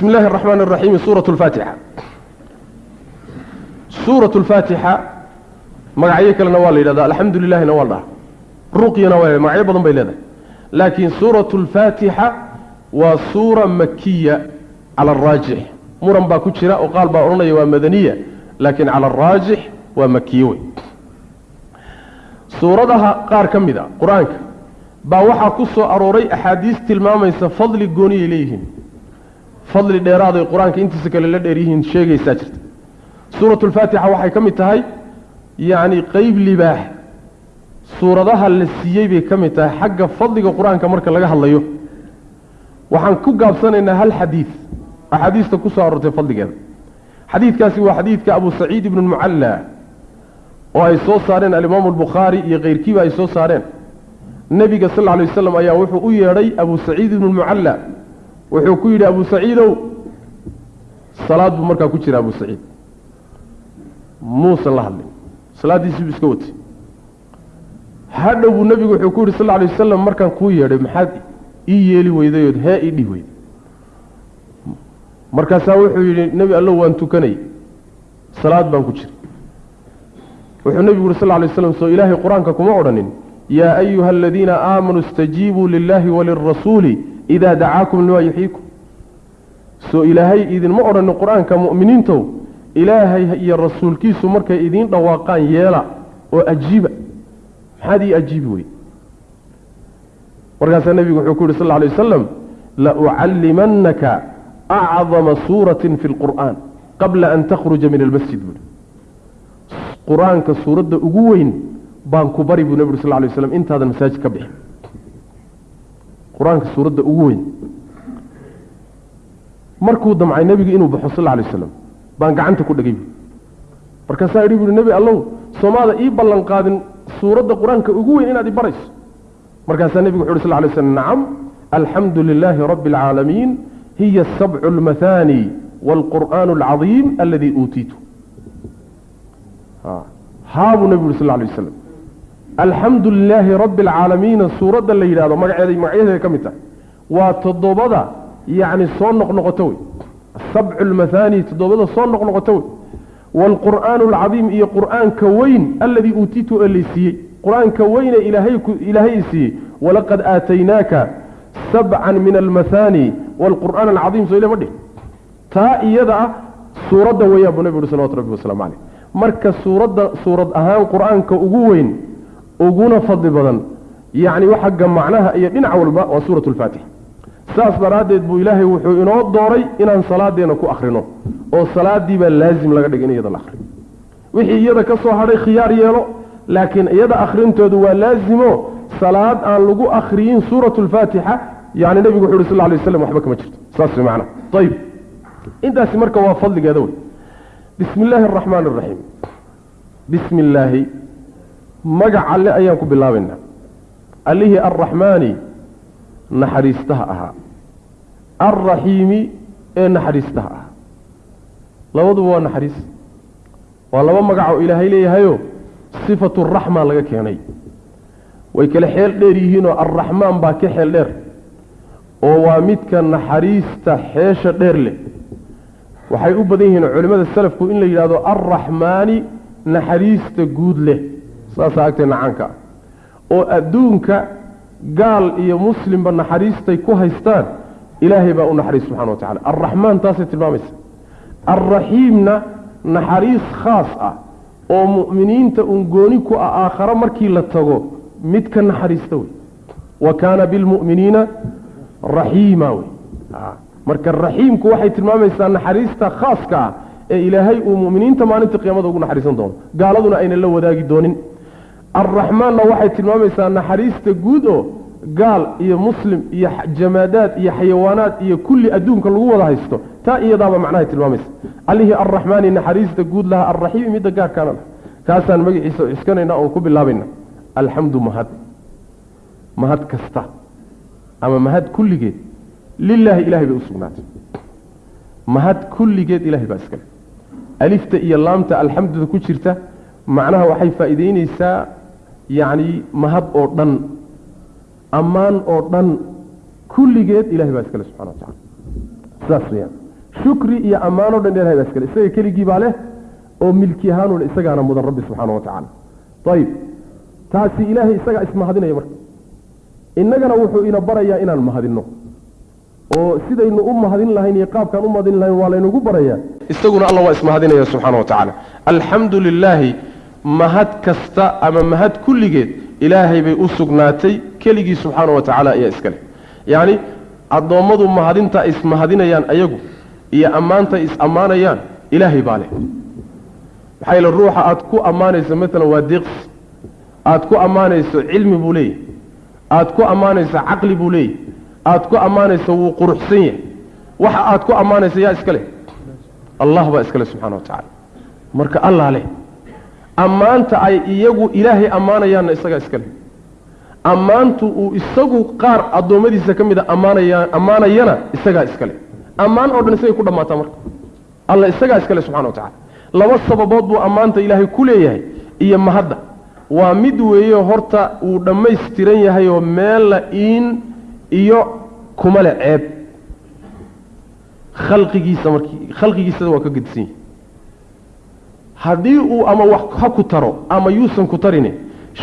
bismi illaahi araxmaan araxiim suurat lfaatixa suurat lfaatixa magacyo kalena waa la yidhahda alxamdu lilahina waa la dhaha ruqyana waa magacyo badan bay leedahay. Laakiin suurat lfaatixa waa suura makiya cala araajix muran baa ku jira oo qaal baa odhanaya waa madaniya laakiin cala araajix waa makiye wey. Suuradaha qaar ka mid a qur'aanka baa waxaa ku soo arooray axaadiis tilmaamaysa fadli gooniyay leeyihiin fadli dheeraaday qur'aanka intiisa kale la dheer yihiin sheegaysaa jirta. Suurat lfaatixa waxay ka mid tahay yacni qeyb libaax. Suuradaha la siiyey bay ka mid tahay xagga fadliga qur'aanka marka laga hadlayo. Waxaan ku gaabsanaynaa hal xadiid axaadiista ku soo aroortay fadligeeda. Xadiidkaasi waa xadiidka abu saciid ibnu lmucalla oo ay soo saareen alimaamu albukhaari iyo keyrkiiba ay soo saareen. Nebiga sal lla alay waslam ayaa wuxuu u yeedhay abu saciid ibnu lmucalla wuxuu ku yidhi abu saciidow. Salaad buu markaa ku jira abu saciid. Muusan la hadlin salaaddiisii buu iska watay. Hadhow buu nebigu wuxuu ku yidhi sal alay wasalam markaan kuu yeedhay maxaad ii yeeli weydayood hee ii dhih weyday. Markaasaa wuxuu yidhi nebi allow waan tukanay. Salaad baan ku jira wuxuu nebigu yuri sal alay slam soo ilaahay qur'aanka kuma odhanin. Yaa ayuha aladiina aamanuu istajiibuu lilahi walirasuuli idaa dacaakum limaa yuxyiikum soo ilaahay idinma odhanin qur'aanka mu'miniintow ilaahay iyo rasuulkiisu markay idiin dhawaaqaan yeela oo ajiiba maxaad ii ajiibi wey markaasaa nebigu wuxuu ku yidhi sal lla alay wasalam laucallimannaka acdama suuratin fi lqur'aan qabla an takhruja min almasjid buui qur'aanka suuradda ugu weyn baan ku bari buu nebi uri sal ly waslam intaadan masaajid ka bixin qur'aanka suuradda ugu weyn. Markuu damcay nebigu inuu baxo sal lay waslam baan gacanta ku dhegay markaasaa idhi buui nebi allow soomaada ii ballan suuradda qur'aanka ugu weyn inaad i barayso. Markaasaa nebigu wuxu uhi sal lay slam nacam alxamdu lilaahi rabbi alcaalamiin hiya asabcu almathani waalqur'aanu alcadiim aladii uutiitu. Haabuu nebigu uri sal lay waslam alxamdu lilaahi rabbi alcaalamiina suuradda la yidhahdo magaceeda magacyadeeda ka mid tahay waa toddobada yacni soo noqnoqoto wey. Asabcu almathani toddobada soo noqnoqoto wey. Waalqur'aanu alcadiim iyo qur'aanka weyn aladii uutiitu ee laysiiyey qur'aanka weyne ilaahay i siiyey. Walaqad aataynaaka sabcan min almathani waalqur'aan alcadiim soo ile ma dhih taa iyada ah suuradda weeyaan buu nebi uhi salawatu rabbi waslamu caleyh marka suuradda suurad ahaan qur'aanka ugu weyn uguna fadli badan. Yacni xagga macnaha iyo dhinac walba waa suurat lfaatixa saas daraaddeed buu ilaahay wuxuu inoo dooray inaan salaadeenna ku akhrino oo salaadii baa laazim laga dhigay in iyada la akhriyo. Wixii iyada ka soo hadhay khiyaar yeelo laakiin iyada akhrintoodu waa laazimo salaad aan lagu akhriyin suurat lfaatixa yani nebigu wuxu uhi sal lay waslam waxba kama jirto. Saas way macnaha ayib intaasi marka waa fadligeeda wey. Bismi illaahi araxmaan araxiim bismi illaahi magac alle ayaan ku bilaabaynaa allihii arraxmaani naxariistaha ahaa. Alraxiimi ee naxariistaha ahaa. Labaduba waa naxariis. Waa laba magac oo ilaahay leeyahayo sifatu raxma laga keenay. Way kale xeel dheer yihiinoo arraxmaan baa ka xeel dheer oo waa midka naxariista xeesha dheer leh. Waxay u badan yihiin culimmada salafku in la yidhahdo arraxmaani naxariista guud leh saasaa agteenna caanka oo adduunka gaal iyo muslimba naxariistay ku haystaan ilaahay baa u naxariis subxana wa tacala arraxmaan taasay tilmaamaysa. Alraxiimna naxariis khaas ah oo mu'miniinta un gooni ku ah aakhare markii la tago mid ka naxariista wey. Wa kaana bilmu'miniina raxiima wey. Marka raxiimku waxay tilmaamaysaa naxariista khaaska ah ee ilaahay uu mu'miniinta maalinta qiyaamada ugu naxariisan doono. Gaaladuna aynan la wadaagi doonin alraxmaanna waxay tilmaamaysaa naxariista guud oo gaal iyo muslim iyo jamaadaad iyo xayawaanaad iyo kulli adduunka lagu wada haysto. Taa iyadaaba macnahay tilmaamaysa. Allihii arraxmaani naxariista guud lahaa alraxiimi midda gaarkaana lah kaasaan magaciisa ciskanayna oon ku bilaabayna alxamdu mahad. Mahad kasta. Ama mahad kulligeed. Lilaahi ilahay bay u sugnaatay. Mahad kulligeed ilahay baa iskale alifta iyo laamta alxamduda ku jirta. Macnaha waxay faa'iideyneysaa yacni mahad oo dhan ammaan oo dhan kulligeed ilahay baa iskale subxana wa tacala saas weyaan shukri iyo ammaan dhan ilahay baa iskale isaga keligii baa leh oo milki ahaanuna isagaana mudan rabbi subxaana wa tacaala ayib taasi ilaahay isagaa ismahadinaya marka. Innagana wuxuu ina barayaa inaan mahadinno. Oo sidaynu u mahadin lahayn iyo qaabkaan u mahadin lahayn waa laynagu barayaa. Isaguna alla waa ismahadinaya subxaana wa tacaala alxamdu lilaahi mahad kasta ama mahad kulligeed ilaahay bay u sugnaatay keligii subxaana wa tacaala ayaa iska leh. Yacni addoommadu mahadinta ismahadinayaan ayagu iyo ammaanta is ammaanayaan ilaahay baa leh. Maxaa yeele ruuxa aad ku ammaanayso maalan waa deeqs aad ku ammaanayso cilmi buu leeyahy aad ku ammaanayso caqli buu leeyahy aad ku ammaanayso wuu quruxsan yahay. Waxa aad ku ammaanayso yaa iska leh. Allah baa iska leh subxana wa tacaala. Marka allah leh ammaanta ay iyagu ilaahay ammaanayaanna isagaa iska leh. Ammaantu uu isagu qaar addoommadiisa ka mida ammaanaya ammaanayana isagaa iska leh. Ammaan oo dhan isagay ku dhammaataa marka. Alla isagaa iska leh subxana wa tacala laba sababood buu ammaanta ilaahay ku leeyahay iyo mahadda. Waa mid weeye horta uu dhammaystiran yahay oo meella iin iyo kuma le ceeb. Khalqigiisa markii khalqigiisada waa ka gedisan yahay haddii uu ama wax ha ku taro ama yuusan ku tarini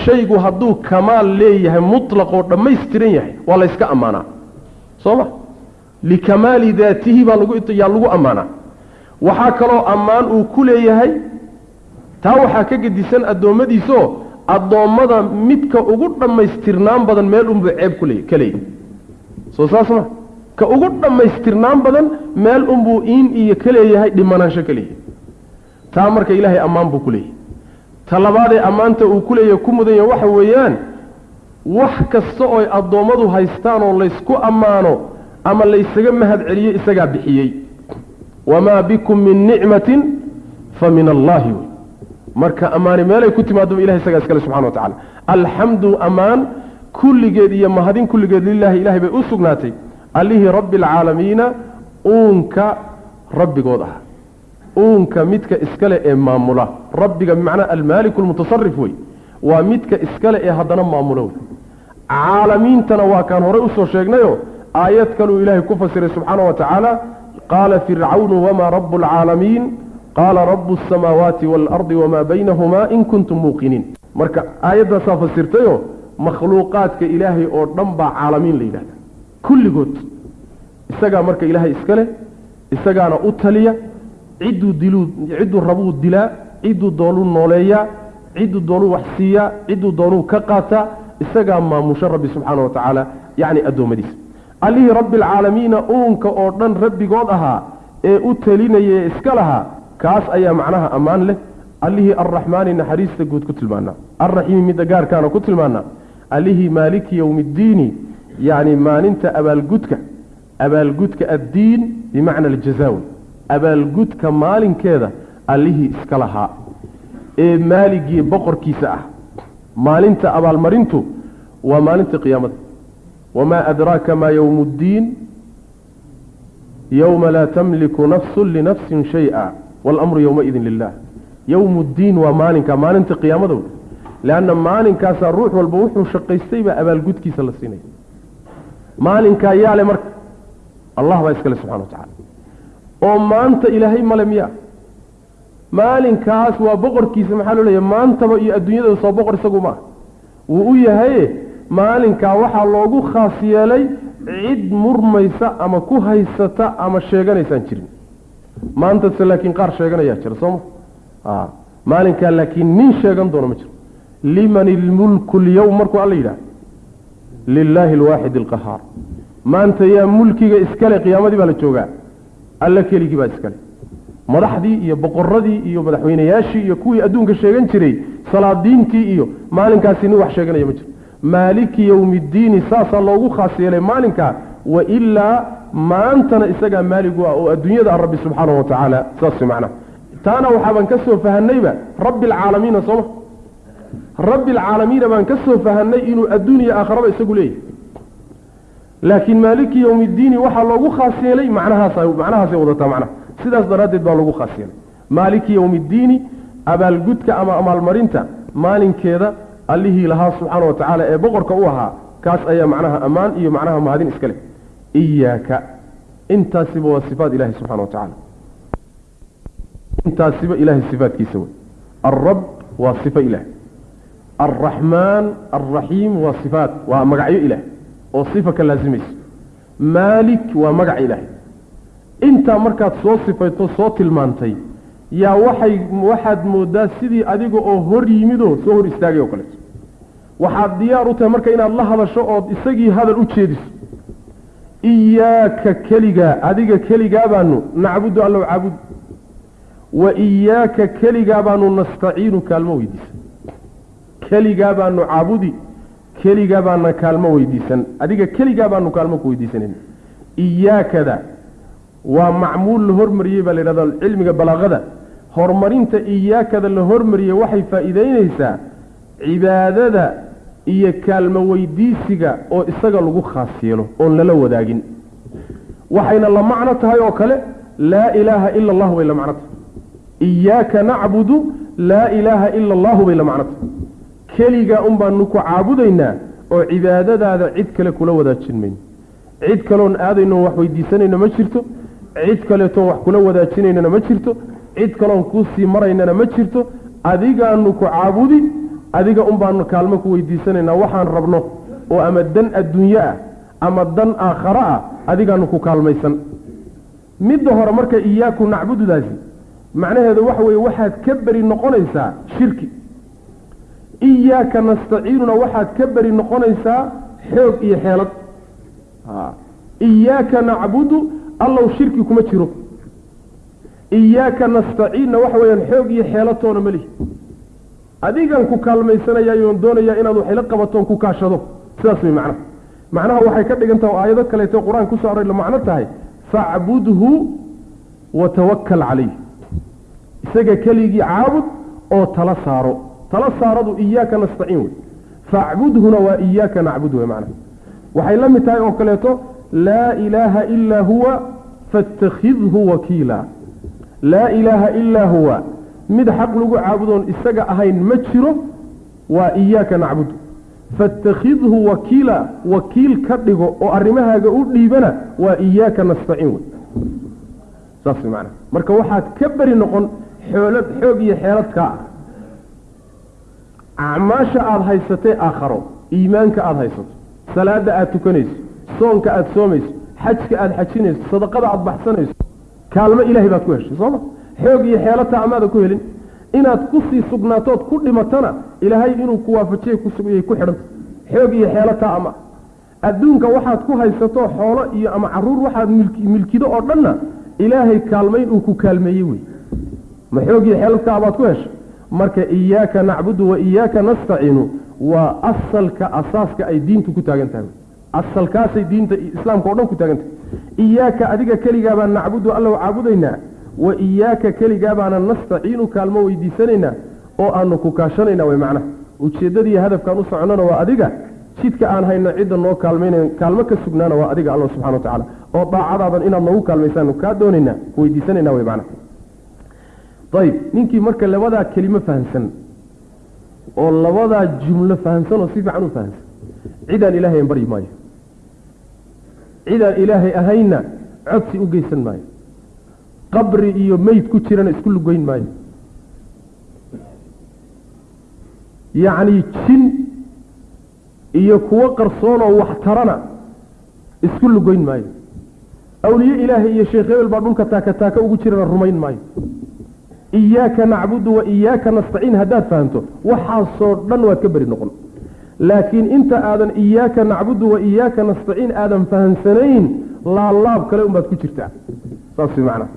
shaygu hadduu kamaal leeyahay mutlaq oo dhammaystiran yahay waa layska ammaanaa. Soo ma? Likamaali daatihi baa lagu yaa lagu ammaanaa. Waxaa kaloo ammaan uu ku leeyahay taa waxaa ka gedisan addoommadiisaoo addoommada midka ugu dhammaystirnaan badan meel unbuu ceeb kule ka leeyahy soo saas ma? Ka ugu dhammaystirnaan badan meel unbuu iin iyo ka leeyahay dhimanaansho ka leeyahay taa marka ilaahay ammaan buu ku leeyahay. Ta labaadee ammaanta uu ku leeyahay ku mudan yahay waxa weeyaan wax kasta ooy addoommadu haystaan oo laysku ammaano ama laysaga mahad celiyo isagaa bixiyey. Wamaa bikum min nicmatin fa min allaahi wey marka ammaani meelay ku timaadaba ilahay isagaa iskale subxana wa tacala alxamdu ammaan kulligeed iyo mahadin kulligeed lilaahi ilahay bay u sugnaatay. Allihii rabbi alcaalamiina uunka rabbigood ah uunka midka iskale ee maamula. Rabbiga bimacnaa almaaliku almutasarif wey waa midka iskale ee haddana maamula wey. Caalamiintana waa kaan horey u soo sheegnayo aayad kaluu ilaahay ku fasiray subxaana wa tacaala qaala fircawnu wamaa rabu alcaalamiin qaala rabu asamaawaati waalardi wamaa baynahumaa in kuntum muuqiniin. Marka aayaddaasaa fasirtayo makhluuqaadka ilaahay oo dhan baa caalamiin la yidhahda kulligood. Isagaa marka ilaahay iska leh isagaana u taliya cidduu diluu cidduu rabuu dilaa cidduu doonuu nooleeyaa cidduu doonuu wax siiyaa cidduu doonuu ka qaataa isagaa maamusho rabbi subxaana wa tacaala yacni addoommadiisa allihii rabbi alcaalamiina uunka oo dhan rabbigood ahaa ee u talinaya ee iska lahaa kaas ayaa macnaha ammaan leh. Allihii arraxmaani naxariista guud ku tilmaanaa alraxiimi midda gaarkaana ku tilmaanaa allihii maaliki yowmiiddiini yacni maalinta abaalgudka abaalgudka addiin bimacna aljazaawi abaalgudka maalinkeeda allihii iska lahaa ee maaligii boqorkiisa ah. Maalinta abaalmarintu waa maalinta qiyaamada. Wamaa adraaka maa yowmu ddiin yowma laa tamliku nafsu linafsin shay-a waalamru yowmaidin lilah yowmu ddiin waa maalinka maalinta qiyaamada wey leanna maalinkaasaa ruux walba wuxuu shaqaystay baa abaalgudkiisa la siinaya maalinkaa yaale marka. Allah baa iskale subxana wa tacala oo maanta ilaahay male miya maalinkaas waa boqorkiisa maxaa loo leeyahy maantaba iyo adduunyada soo boqor isagu maaha wuu u yahaye maalinkaa waxaa loogu khaas yeelay cid murmaysa ama ku haysata ama sheeganaysaan jirin. Maantase laakiin qaar sheeganayaa jira sooma maalinkaa laakiin nin sheegan doona ma jiro. Liman ilmulku lyowm markuu alla yidhaha lilaahi alwaaxid alqahaar maanta yaa mulkiga iskale qiyaamadii baa la joogaa alla keligii baa iskale. Madaxdii iyo boqoradii iyo madaxweynayaashii iyo kuwii adduunka sheegan jiray salaadiintii iyo maalinkaasi nin wax sheeganaya ma jiro. Maaliki yowmiddiini saasaa loogu khaas yeelay maalinkaa wa ilaa maantana isagaa maaligu ah oo adduunyada ah rabbi subxaanahu wa tacaala. Saas macnaha taana waxaabaan ka soo fahanayba rabbi alcaalamiina sooma rabbi alcaalamiina baan ka soo fahanay inuu adduuniya aakharaba isagu leeyahay laakiin maaliki yowmiddiini waxaa loogu khaas yeelay macnahaasa macnahaasay wadataa macnaha. Sidaas daraaddeed baa loogu khaas yeelay. Maaliki yowmiddiini abaalgudka ama amaalmarinta maalinkeeda allihii lahaa subxaana wa tacaala ee boqorka u ahaa kaas ayaa macnaha ammaan iyo macnaha mahadin iska leh. Iyaaka intaasiba waa sifaat ilahi subxana wa tacaala. Intaasiba ilahay sifaatkiisa wey. Alrab waa sifo ilaah alraxmaan alraxiim waa sifaat waa magacyo ilaah oo sifa ka laasimayso. Maalik waa magac ilaah intaa markaad soo sifayto soo tilmaantay yaa waxay waxaad moodaa sidii adiga oo hor yimidoo soo hor istaagay oo kaleeto. Waxaad diyaar u tahay marka inaad la hadasho ood isagii hadal u jeediso. Iyaaka keligaa adiga keligaa baanu nacbudu allow caabud wa iyaaka keligaa baanu nastaciinu kaalmo weydiisan keligaa baanu caabudi keligaa baana kaalmo weydiisan. Adiga keligaa baanu kaalmo ku weydiisanan iyaakada waa macmuul la hormariyey baa la yidhahda cilmiga balaaqada. Horumarinta iyaakada la hormariyey waxay faa'iideynaysaa cibaadada iyo kaalmo weydiisiga oo isaga lagu khaas yeelo oon lala wadaagin. Waxayna la macno tahay oo kale laa ilaaha ila allahu bay la macno tahay. Iyaaka nacbudu laa ilaaha ila allahu bay la macno tahay keligaa un baanu ku caabudaynaa oo cibaadadaada cid kale kula wadaajin mayno cid kaloon aadayno wax weydiisanayno ma jirto cid kaleetoon wax kula wadaajinaynana ma jirto cid kaloon kuusii maraynana ma jirto adigaanu ku caabudi adiga un baanu kaalmo ku weydiisanaynaa waxaan rabno oo ama dan adduunye ah ama dan aakhare ah adigaanu ku kaalmaysan. Midda hore marka iyaaku nacbududaasi macnaheedu waxa weeye waxaad ka beri noqonaysaa shirki iyaaka nastaciinuna waxaad ka beri noqonaysaa xoog iyo xeelad. Iyaaka nacbudu allow shirki kuma jiro. Iyaaka nastaciinna waxa weyaan xoog iyo xeelatoona ma lihi. Adigan ku kaalmaysanayaayoon doonayaa inaad waxayla qabatoon ku kaashado. Sidaas way macnaha macnaha waxay ka dhigan taha oo aayado kaleeto qur'aan ku soo aroy la macno tahay facbudhu wa tawakkal calayh isaga keligii caabud oo tala saaro tala saaradu iyaaka nastaciin wey. Facbudhuna waa iyaaka nacbud wey macnaha. Waxay la mid tahay oo kaleeto laa ilaaha ilaa huwa faاtakhidhu wakiila. Laa ilaaha ilaa huwa. Mid xaq lagu caabudoon isaga ahayn ma jiro waa iyaaka nacbudu. Faاtakhidhu wakiila wakiil ka dhigo oo arrimahaaga u dhiibana waa iyaaka nastaciin wey. Saas marka waxaad ka beri noqon xoolad xoog iyo xeeladkaa ah acmaasha aada haysatee aakharo. Iimaanka aada haysato. Salaada aada tukanayso. Soonka aada soomayso. Xajka aada xajinayso. Sadaqada aada baxsanayso. Kaalmo ilahay baad ku heshay sooma xoog iyo xeelataa amaada ku helin. Inaad ku sii sugnaatood ku dhimatana ilaahay inuu ku waafajiya kusugayay ku xidhanta xoog iyo xeelataa ama. Adduunka waxaad ku haysato xoolo iyo ama carruur waxaad milkido oo dhanna ilaahay kaalmayn uu ku kaalmeeyey wey. Ma xoog iyo xeeladkaa baad ku heshay marka iyaaka nacbudu wa iyaaka nastaciinu waa asalka asaaska ay diintu ku taagan tahay. Asalkaasay diinta islaamka o dhan ku taagan tahay. Iyaaka adiga keligaa baan nacbudu alla caabudaynaa wa iyaaka keligaa baana nastaciinu kaalmo weydiisanaynaa oo aanu ku kaashanayna way macnaha. Ujeeddadiiyo hadafkaan u soconnona waa adiga jidka aan hayno cidda noo kaalmayna kaalmo ka sugnaana waa adiga alla subxana wa tacaala. Oo daacadaadan inaad noogu kaalmaysaanu kaa doonaynaa weydiisanayna way macnaha ayib ninkii marka labadaa kelimo fahamsan oo labadaa jumlo fahamsan oo si fiican u fahamsan cidaan ilaahay an baryi maayo. Cidaan ilaahay ahaynna codsi u geysan maayo. Qabri iyo meyd ku jirana isku lugoyn maayo. Yacni jin iyo kuwo qarsoonoo wax tarana isku lugoyn maayo. Awliye ilaahay iyo sheekh hebel baa dhulka taaka taaka ugu jirana rumayn maayo iyaaka nacbudu wa iyaaka nastaciin haddaad fahamto waxaasoo dhan waad ka beri noqon laakiin inta aadan iyaaka nacbudu wa iyaaka nastaciin aadan fahamsanayn laalaab kale unbaad ku jirtaa saas macnaa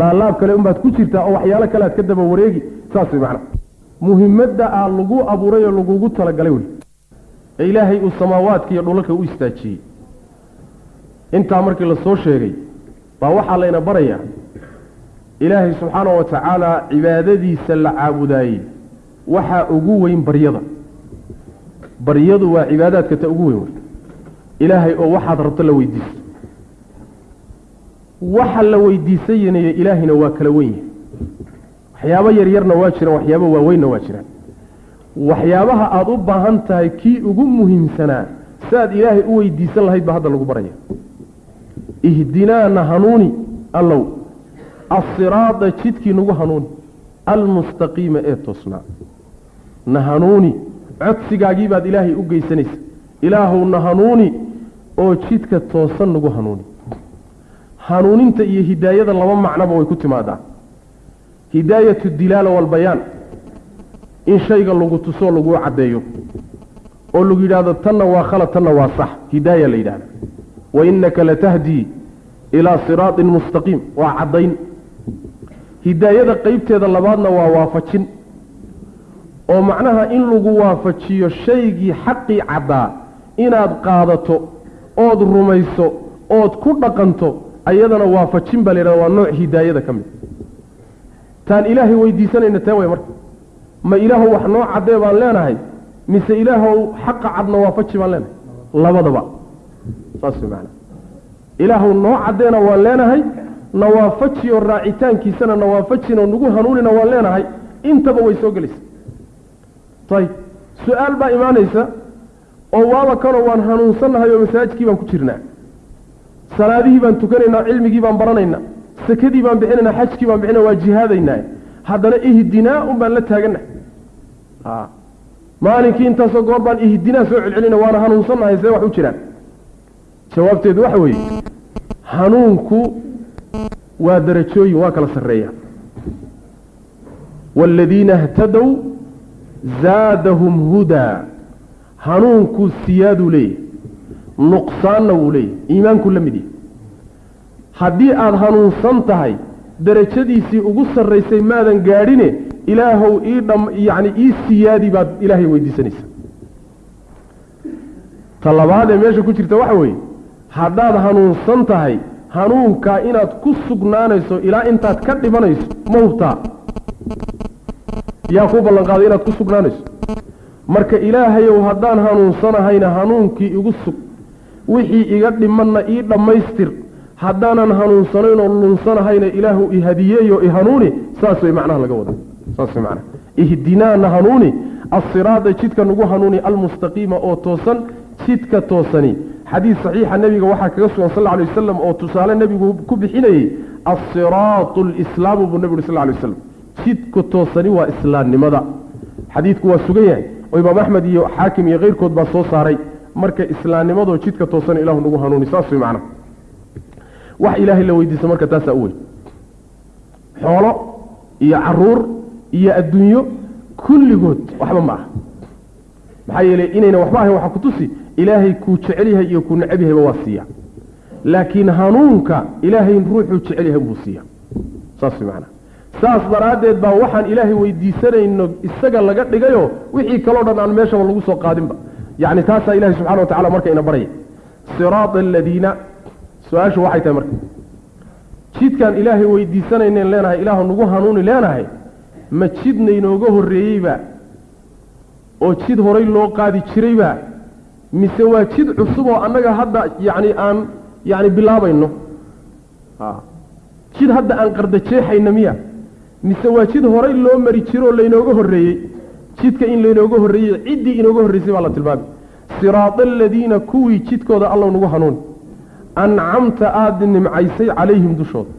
laalaab kale unbaad ku jirtaa oo waxyaalo kale aad ka daba wareegi saas macnaa muhimadda aa lagu abuuray oo lagugu talagalay wey ee ilaahay uu samaawaadka iyo dhulalka u istaajiyey intaa markii la soo sheegay baa waxaa layna barayaa ilaahay subxaana wa tacaala cibaadadiisa la caabudaayey. Waxaa ugu weyn baryada. Baryadu waa cibaadaadka ta ugu weyn. Wey ilaahay oo waxaad rabto la weydiiso waxa la weydiisanaya ilaahayna waa kala wen yahay. Waxyaabo yaryarna waa jiraan waxyaabo waaweynna waa jiraan. Waxyaabaha aada u baahan tahay kii ugu muhiimsanaa si aad ilaahay u weydiisan lahayd baa hadda lagu baraya. Ihdinaa na hanuuni allow asiraada jidkii nagu hanuuni almustaqiima ee toosnaa na hanuuni. Codsigaagii baad ilaahay u geysanaysa. Ilaahow na hanuuni oo jidka toosan nagu hanuuni. Hanuuninta iyo hidaayada laba macnoba way ku timaadaa. Hidaayatu dilaala walbayaan in shayga lagu tusoo laguu caddeeyo. Oo lagu yidhaahdo tanna waa khalad tanna waa sax. Hidaaya la yidhahda wa innaka latahdii ilaa siraatin mustaqiim. Waa caddayn hidaayada qeybteeda labaadna waa waafajin. oo macnaha in lagu waafajiyo shaygii xaqii caddaa inaad qaadato ood rumayso ood ku dhaqanto ayadana waafajin baa la yidhahda waa nooc hidaayada ka mid. Taan ilaahay weydiisanayna tee way marka. Ma ilaahow wax noo caddee baan leenahay mise ilaahow xaqa cadna waafaji baan leenahay? Labadaba. Saas way macana ilaahow noo caddeena waan leenahay nawaafaji oo raacitaankiisana nawaafajin oo nagu hanuunina waan leenahay intaba way soo gelaysa. Ayib su'aal baa imaanaysa oo waaba kanoo waan hanuunsannahay oo masaajidkii baan ku jirnaa. Salaadihii baan tukanaynaa cilmigii baan baranaynaa sakadii baan bixinaynaa xajkii baan bixinaa waa jihaadaynaa haddana ihdinaa un baan la taagannahay maalinkii intaasoo goor baan ihdinaa soo celcelina waana hanuunsannahay see wax u jiraan jawaabteedu waxa weeye hanuunku waa darajooyin waa kala sarreeya. Waaladiina htadow zaadahum hudaa hanuunkuu siyaaduu leeyahy nuqsaanna wuu leeyahy iimaankuu la mid yahy haddii aada hanuunsan tahay darajadiisii ugu sarraysay maadan gaadhine ilaahow ii dham yacni ii siyaadi baad ilaahay weydiisanaysa. Ta labaad ee meesha ku jirta waxa weeye haddaad hanuunsan tahay hanuunkaa inaad ku sugnaanayso ilaa intaad ka dhimanayso ma hubtaa yaa kuu ballanqaaday inaad ku sugnaanayso. Marka ilaahayow haddaan hanuunsanahayna hanuunkii igu sug wixii iga dhimanna ii dhammaystir. Haddaanan hanuunsanayn oo lunsanahayna ilaahu i hadiyeeyo i hanuuni saas way macnaha laga wada saas way macnaha. Ihdinaana hanuuni assiraada jidka nagu hanuuni almustaqiima oo toosan jidka toosani xadiis saxiixa nebiga waxaa kaga sugan sal alay wasalam oo tusaale nebigu ku bixinayey assiraatu lislaamu buu nebi uri sal lay waslam jidka toosani waa islaamnimada. Xadiidku waa sugan yahay. Oo imaam axmed iyo xaakim iyo keyrkood baa soo saaray. Marka islaamnimadoo jidka toosan ilahu nagu hanuuni saas way macnaha wax ilaahay la weydiisa marka taasaa u weyn. Xoolo iyo carruur iyo adduunyo kulligood waxba ma aha. Maxaa yeelay inayna waxba ahayn waxaa ku tusi ilaahay kuu jecel yahay iyo kuu necab yahayba waa siiya. Laakiin hanuunka ilaahay ruuxuu jecel yahay buu siiya. Saas macnaha saas daraaddeed baa waxaan ilaahay weydiisanayno isaga laga dhigayo wixii kaloo dhan aan meeshaba lagu soo qaadinba. Yacni taasaa ilahay subxana wa tacala marka ina baraya siraada aladiina su'aashu waxay tahay marka. Jidkaan ilaahay weydiisanaynen leenahay ilaahu nagu hanuuni leenahay ma jidna inooga horreeyeyba oo jid horay loo qaadi jirayba mise waa jid cusub oo annaga hadda yacni aan yacni bilaabayno. Jid hadda aan qardajeexayna miya. Mise waa jid horay loo mari jiro oo laynooga horreeyey. Jidka in laynooga horreeyey ciddii inooga horreysay baa la tilmaamay. Siraada aladiina kuwii jidkooda allow nagu hanuuni ancamta aada nimcaysay calayhim dushooda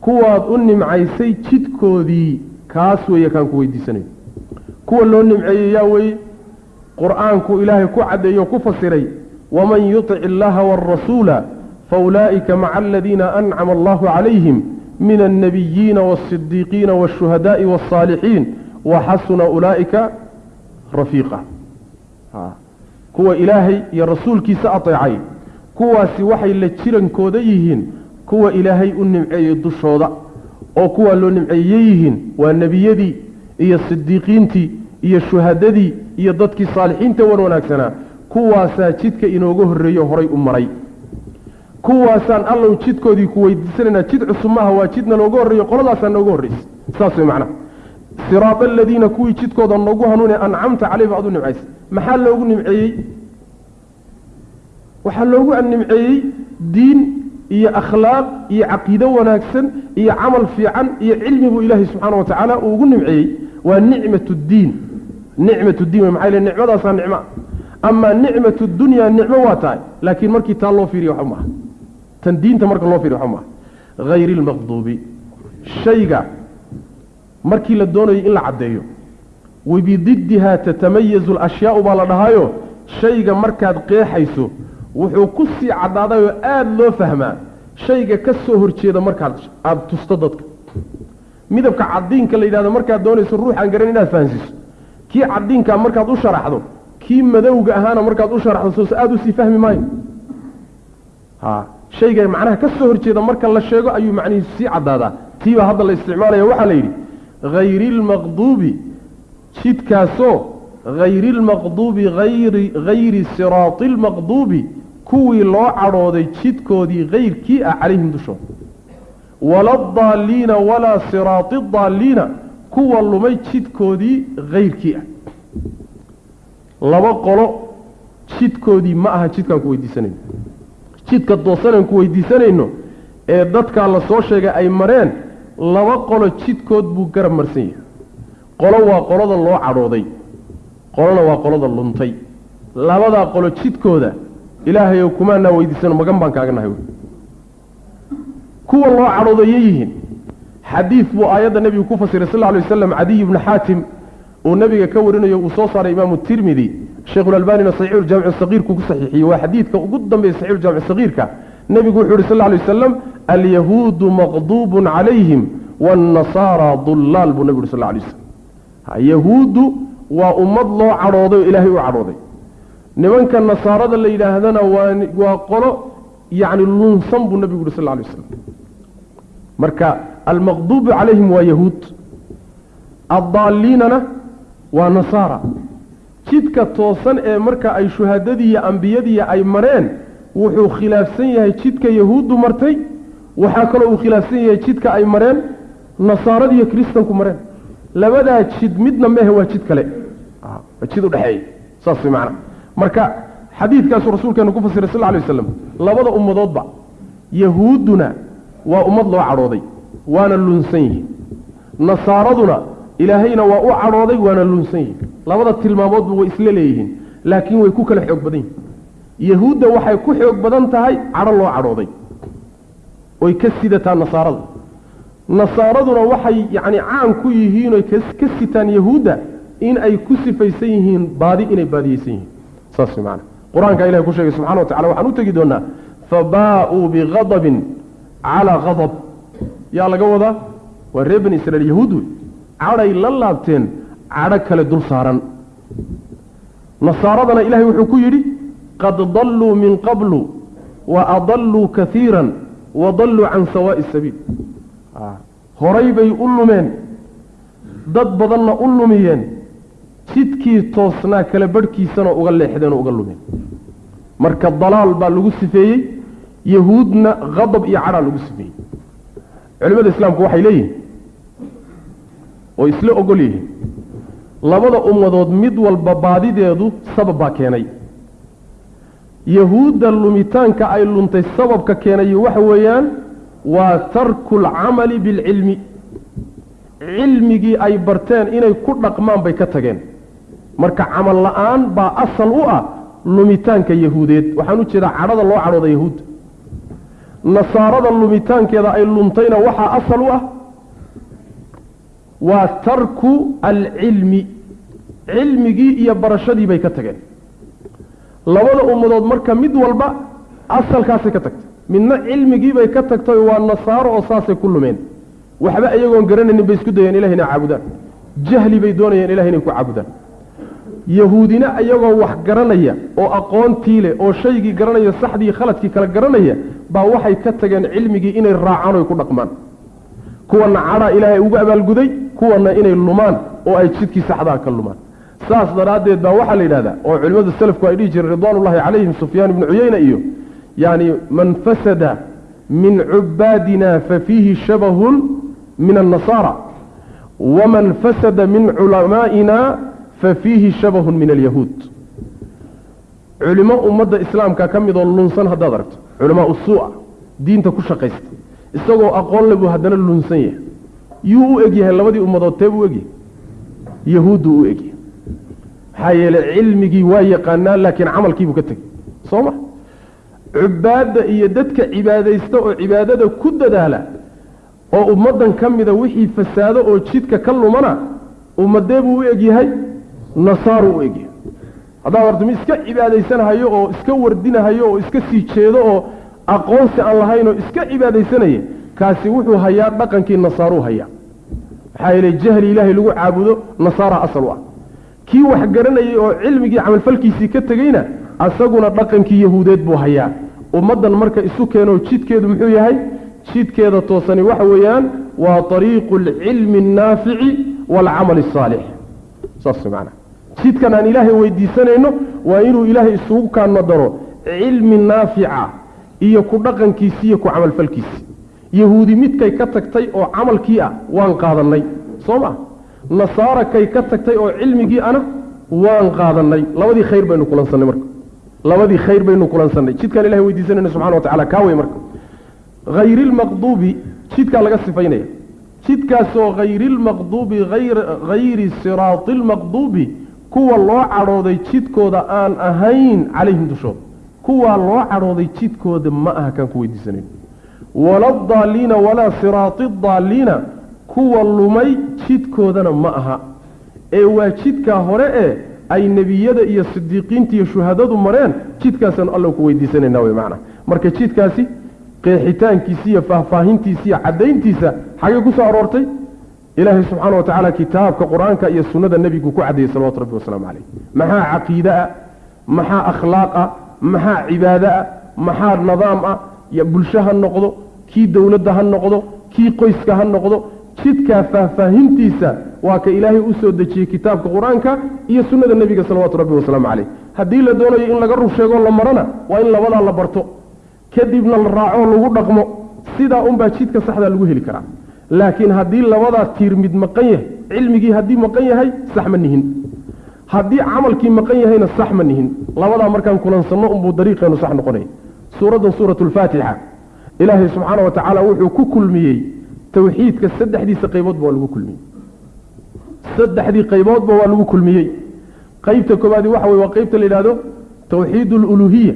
kuwaad u nimcaysay jidkoodii kaas weeye kaan ku weydiisanayo kuwa loo nimceeyey yaa weeye qur'aanku ilaahay ku caddeeyo ku fasiray waman yutic illaha waarasuula faulaa'ika maca aladiina ancama allahu calayhim min alnabiyiina waasidiiqiina waashuhadaa'i waاsaalixiin waxasuna ulaa'ika rafiiqa. Kuwa ilaahay iyo rasuulkiisa ateecay kuwaasi waxay la jirankooda yihiin kuwa ilaahay u nimceeyey dushooda oo kuwaa loo nimceeyey yihiin waa nebiyadii iyo sidiiqiintii iyo shuhadadii iyo dadkii saalixiinta wan wanaagsanaa kuwaasaa jidka inooga horreeyo horay u maray. Kuwaasaan allow jidkoodii ku weydiisanaynaa jid cusub maaha waa jidna looga horreeyo qoladaasaa nooga horreysa saas way macnaha. Siraada aladiina kuwii jidkooda noogu hanuune ancamta caleyh baad u nimcaysay maxaa loogu nimceeyey? Waxaa loogu nimceeyey diin iyo akhlaaq iyo caqiido wanaagsan iyo camal fiican iyo cilmi buu ilaahay subxaana wa tacaala uu ugu nimceeyey. Waa nicmat ddiin nicmat diin w maxaa yele nicmadaasaa nicma. Amaa nicmat dunya nicmo waa tahay laakiin markii taa loo fiiriya waxba maaha. Tan diinta marka loo fiiriyo waxa maaha. Hayri lmaqduubi shayga markii la doonayo in la caddeeyo wabididdiha tatamayazu alashyaau baa la dhahaayo shayga markaad qeexayso wuxuu ku sii caddaadayoo aada loo fahmaa shayga ka soo horjeeda markaad aada tusto dadka. Midabka cadiinka la yidhahdo markaad doonayso ruuxaan garan inaad fahansiiso kii cadiinkaa markaad u sharaxdo kii madowga ahaana markaad u sharaxdo soos aada u sii fahmi maayo. Ha shayga macnaha ka soo horjeeda marka la sheego ayuu macnihiisu sii caddaadaa. Tiibaa hadda la isticmaalaya waxaa la yidhi hayri lmaqduubi jidkaasoo hayri lmaqduubi ayri hayri siraati lmaqduubi kuwii loo cadhooday jidkoodii hayrkii ah calayhim dushooda waladaalliina walaa siraati daalliina kuwa lumay jidkoodii hayrkii ah. Laba qolo jidkoodii ma aha jidkaan ku weydiisanayno jidka doosanaan ku weydiisanayno ee dadkaa la soo sheegay ay mareen laba qolo jidkood buu garab marsan yahay. Qolo waa qolada loo cadhooday qolona waa qolada luntay. Labadaa qolo jidkooda ilaahayow kumaanaa weydiisano magan baan kaaga nahay. Kuwa loo cadhoodayay yihiin xadiid buu aayadda nebigu ku fasiray sal alay waslam cadiy bnu xaatim uu nebiga ka warinayo uu soo saaray imaamu tirmidi. Sheikhulalbanina saxiixuljamici sagiirku ku saxiixiyey. Waa xadiidka ugu dambeeya saxiixuljamici sagiirka. Nebigu wuxuu yihi sal alay wasalam alyahuudu maqduubun calayhim waannasaara dullaal buu nebigu yuri sal alay waslam yahuuddu waa ummad loo cadhooday oo ilaahay u cadhooday. Nimanka nasaarada la yidhaahdana waa waa qolo yacni lunsan buu nebigu yuhi sal alay waslam marka almaqduubu calayhim waa yahuud. Addaalliinana waa nasaara. Jidka toosan ee marka ay shuhadadii iyo ambiyadii ay mareen wuxuu khilaafsan yahay jidka yahuuddu martay. Waxaa kaloo uu khilaafsan yahay jidka ay mareen nasaarada iyo kiristanku mareen. Labadaa jid midna mehe waa jid kale. Waa jid udhexeeya saas macana marka xadiidkaasuu rasuulkeenu ku fasiray sal lla alay waslam labada ummadoodba yahuudduna waa ummad loo cadhooday waana lunsan yihiin. Nasaaraduna ilaahayna waa u cadhooday waana lunsan yihiin. Labada tilmaamoodba way isla leeyihiin laakiin way ku kala xoog badan yihiin. Yahuudda waxay ku xoog badan tahay cadho loo cadhooday. Oy ka sidataa nasaarada. Nasaaraduna waxay yacni caan ku yihiin oy ka sitaan yahuudda in ay ku sifaysan yihiin baadi inay baadiyeysan yihiin. Saas way macana qur'aanka ilahay ku sheegay subxana wa tacala waxaan u tegi doonaa fabaa-uu bigadabin calaa gadab yaa laga wadaa? Waa reer bani israiil yahuud wey. Cadhay la laabteen cadho kale dul saaran. Nasaaradana ilahay wuxuu ku yidhi qad dalluu min qablu wa adalluu kaiiran wa dalluu can sawaa'i sabiil. Horay bay u lumeen. Dad badanna u lumiyeen. Jidkii toosnaa kala badhkiisana uga leexdeen oo uga lumeen. Marka dalaal baa lagu sifeeyey yahuudna qadab iyo cadhaa lagu sifeeyey culimada islaamku waxay leeyihiin oo isla ogol yihiin labada ummadood mid walba baadideedu sabab baa keenay. Yahuudda lumitaanka ay luntay sababka keenay waxa weeyaan waa tarku alcamali bilcilmi. Cilmigii ay barteen inay ku dhaqmaan bay ka tageen. Marka camal la'aan baa asal u ah lumitaanka yahuudeed. Waxaan u jeedaa cadhada loo cadhooda yahuudda nasaarada lumitaankeeda ay luntayna waxaa asal u ah waa tarku alcilmi. Cilmigii iyo barashadii bay ka tageen. Labada ummadood marka mid walba asalkaasay ka tagtay. Midna cilmigiibay ka tagtay waa nasaaro oo saasay ku lumeen. Waxba iyagoon garanaynin bay isku dayeen ilahay inay caabudaan. Jahli bay doonayeen ilahay inay ku caabudaan. Yahuudina iyagoo wax garanaya oo aqoontii leh oo shaygii garanaya saxdii khaladkii kala garanaya baa waxay ka tageen cilmigii inay raacaan oy ku dhaqmaan. Kuwana cadhaa ilaahay ugu abaalguday kuwana inay lumaan oo ay jidkii saxdaa ka lumaan. Saas daraaddeed baa waxaa la yidhahdaa oo culimmadu salafku ay dhihi jireen ridwaanullahi calayhim sufyaan ibnu cuyeyna iyo yani man fasada min cubaadina fafiihi shabahun min annasaara waman fasada min culamaa'ina fafiihi shabahun min alyahuud culimo ummadda islaamka ka midoo lunsan haddaad aragto. Culamaa usuu'a diinta ku shaqaysta. Isagoo aqoon le buu haddana lunsan yahay. Yuu u egyahay labadii ummadood tee buu egyahay yahuudduu u egyahay maxaa yeeley cilmigii waa yaqaanaa laakiin camalkiibuu ka tegey. Soo ma? Cubaadda iyo dadka cibaadaysta oo cibaadada ku dadaala oo ummaddan ka mida wixii fasaado oo jidka ka lumana ummadee buu u egyahay nasaaruu u egyahay haddaad horta iska cibaadaysanahayo oo iska wardinahayo oo iska sii jeedo oo aqoonsi aan lahayn oo iska cibaadaysanaya kaasi wuxuu hayaa dhaqankii nasaaruu hayaa. Maxaa yeelay jahli ilaahay lagu caabudo nasaara asal ah. Kii wax garanayay oo cilmigii camalfalkiisii ka tegeyna asaguna dhaqankii yahuudeed buu hayaa. Ummaddan marka isu keenoo jidkeedu muxuu yahay? Jidkeeda toosani waxa weeyaan waa ariiqu alcilmi annaafici waalcamali asaalix saas macana jidkan aan ilaahay weydiisanayno waa inuu ilaahay isugu kaano daro cilmi naafica iyo ku dhaqankiisi iyo ku camalfalkiisi. Yahuudi midkay ka tagtay oo camalkii ah waan qaadannay soo ma? Nasaara kay ka tagtay oo cilmigii ana waan qaadannay. Labadii khayr baynu kulansannay marka. Labadii khayr baynu kulansannay. Jidkaan ilahay weydiisanayno subxana wa tacala kaa wey marka. Hayri lmaqduubi jidkaa laga sifaynaya. Jidkaasoo hayrilmaqduubi hayri siraati lmaqduubi kuwa loo cadhooday jidkooda aan ahayn calayhim dushooda kuwaa loo cadhooday jidkooda ma aha kaan ku weydiisanayn wala daaliina walaa siraati daaliina kuwa lumay jidkoodana ma aha. Ee waa jidkaa hore ee ay nebiyada iyo sidiiqiinta iyo shuhadadu mareen jidkaasaanu alla ku weydiisanayna wey macana marka jidkaasi qeexitaankiisa iyo faahfaahintiisa iyo caddayntiisa xagee ku soo aroortay ilaahay subxaana wa tacaala kitaabka qur'aanka iyo sunnada nebigu ku caddeeyey salawatu rabbi wasalaamu calayh maxaa caqiide ah maxaa akhlaaq ah maxaa cibaado ah maxaa nidaam ah? Bulsho ha noqdo kii dowladda ha noqdo kii qoyska ha noqdo jidkaa faahfaahintiisa waa ka ilaahay u soo dejiyey kitaabka qur'aanka iyo sunnada nebiga salawaatu rabbi wasalaamu calayh haddii la doonayo in laga rur sheegoo la marana waa in labadaa la barto. Kadibna la raaco lagu dhaqmo. Sidaa unbaa jidka saxdaa lagu heli karaa laakiin haddii labadaa tiir mid maqan yahay cilmigii haddii maqan yahay sax ma nihin. Haddii camalkii maqan yahayna sax ma nihin. Labadaa markaan kulansanno unbuu dariiqeenu sax noqonaya suuraddan suuratu lfaatixa ilaahay subxaana wa tacaala wuxuu ku kulmiyey tawxiidka saddexdiisa qayboodba waa lagu kulmiyey. Saddexdii qayboodba waa lagu kulmiyey. Qaybta koobaadi waxa weye waa qaybta la yidhahdo tawxiid aluluhiya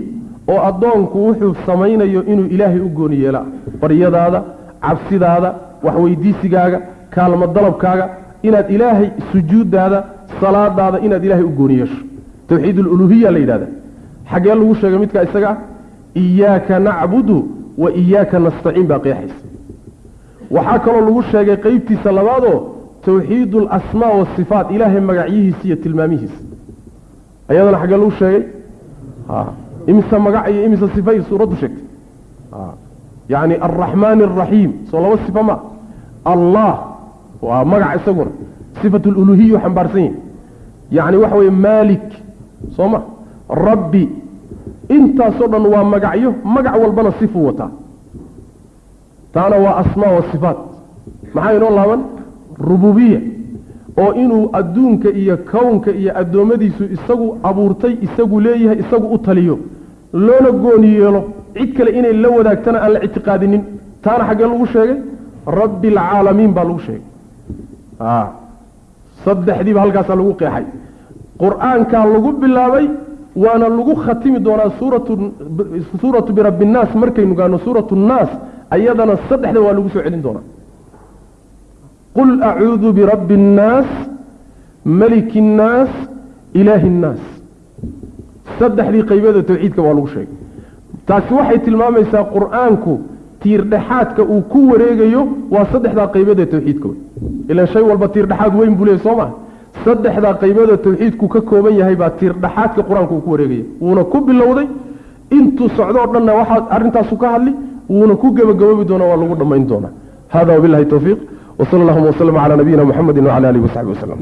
oo addoonku wuxuu samaynayo inuu ilaahay u gooni yeelaa baryadaada cabsidaada waxweydiisigaaga kaalmo dalabkaaga inaad ilaahay sujuuddaada salaadaada inaad ilaahay u gooni yeesho. Tawxiid aluluhiya la yidhahda xaggee lagu sheegay midkaa isaga ah iyaaka nacbudu wa iyaaka nastaciin baa qeexaysa. Waxaa kaloo lagu sheegay qeybtiisa labaadoo tawxiid alasmaa wasifaat ilaahay magacyihiisa iyo tilmaamihiisa. Ayadana xaggee lagu sheegay? Imise magac iyo imise sifay suuraddu sheegtay yacni alraxmaani alraxiim soo laba sifa ma. Allah waa magac isaguna sifat luluhiyu xambaarsan yahi yacni waxa weye maalik. Soo ma? Rabbi. Intaasoo dhan waa magacyo. Magac walbana sifuu wataa. Taana waa asmaa wa sifaat. Maxaa inoo laaban? Rububiya oo inuu adduunka iyo kownka iyo addoommadiisu isagu abuurtay isagu leeyahay isagu u taliyo. Loona gooni yeelo cid kale inay la wadaagtana aan la ictiqaadinin. Taana xaggee lagu sheegay? Rabbi alcaalamiin baa lagu sheegay. Saddexdiiba halkaasaa lagu qeexay. Qur'aankaa lagu bilaabay waana lagu khatimi doonaa suuratu birabbi innaas markaynu gaano suuratu nnaas ayadana saddexda waa lagu soo celin doonaa. Qul acuudu birabbi innaas maliki innaas ilaahi innaas saddexdii qaybada tawxiidka waa lagu sheegay taasi waxay tilmaamaysaa qur'aanku tiirdhexaadka uu ku wareegayo waa saddexdaa qaybada tawxiidka wey. Ilan shay walba tiirdhexaad weyn buu leey soo maa saddexdaa qaybada tawxiidku ka kooban yahay baa tiirdhexaadka qur'aanku uu ku wareegaya. Wuuna ku bilowday intuu socdoo dhanna waxaa arrintaasu ka hadli wuuna ku gebagaboobi doonaa waa lagu dhammayn doonaa. Hada wabilahi towfiiq wsala allahuma waslama calaa nabiyina muxamedi wacala alihi wasaxbi waslem